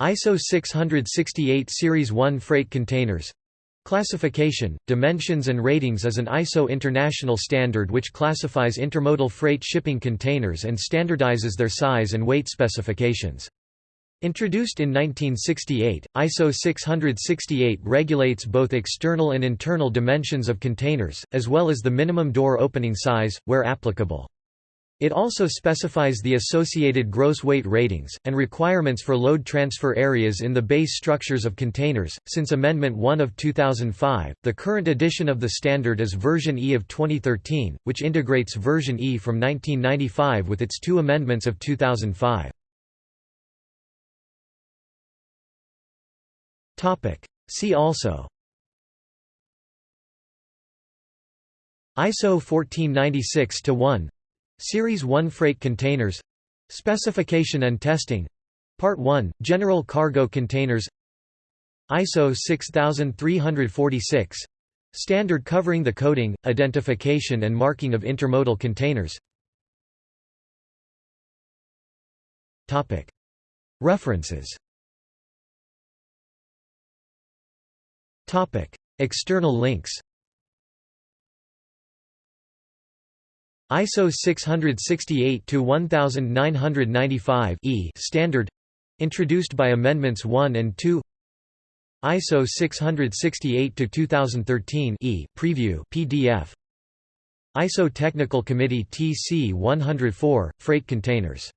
ISO 668 Series 1 Freight Containers Classification, dimensions and ratings is an ISO international standard which classifies intermodal freight shipping containers and standardizes their size and weight specifications. Introduced in 1968, ISO 668 regulates both external and internal dimensions of containers, as well as the minimum door opening size, where applicable. It also specifies the associated gross weight ratings, and requirements for load transfer areas in the base structures of containers. Since Amendment 1 of 2005, the current edition of the standard is version E of 2013, which integrates version E from 1995 with its two amendments of 2005. See also ISO 1496-1 Series 1 Freight Containers. Specification and Testing. Part 1 General Cargo Containers. ISO 6346 Standard covering the coding, identification and marking of intermodal containers. References. External links ISO 668-1995 E standard introduced by amendments 1 and 2 ISO 668-2013 E preview PDF ISO Technical Committee TC 104 freight containers